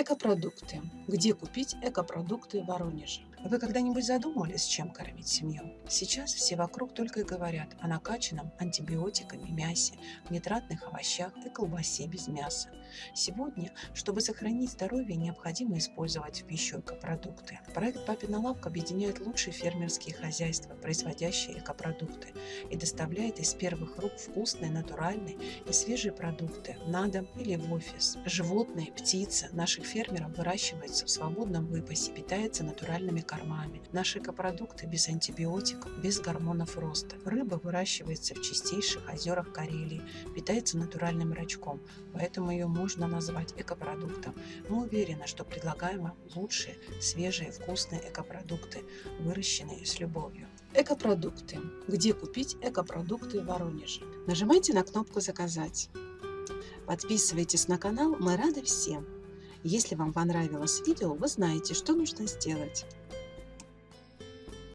Экопродукты. Где купить экопродукты в Воронеже? Вы когда-нибудь задумывались, чем кормить семью? Сейчас все вокруг только и говорят о накачанном антибиотиками мясе, нитратных овощах и колбасе без мяса. Сегодня, чтобы сохранить здоровье, необходимо использовать в пищу экопродукты. Проект «Папина лавка» объединяет лучшие фермерские хозяйства, производящие экопродукты, и доставляет из первых рук вкусные, натуральные и свежие продукты на дом или в офис. Животные, птицы наших фермеров выращиваются в свободном выпасе, питаются натуральными кормами. Наши экопродукты без антибиотиков, без гормонов роста. Рыба выращивается в чистейших озерах Карелии, питается натуральным рачком, поэтому ее можно назвать экопродуктом. Мы уверены, что предлагаем вам лучшие, свежие, вкусные экопродукты, выращенные с любовью. Экопродукты. Где купить экопродукты в Воронеже? Нажимайте на кнопку «Заказать». Подписывайтесь на канал, мы рады всем. Если вам понравилось видео, вы знаете, что нужно сделать.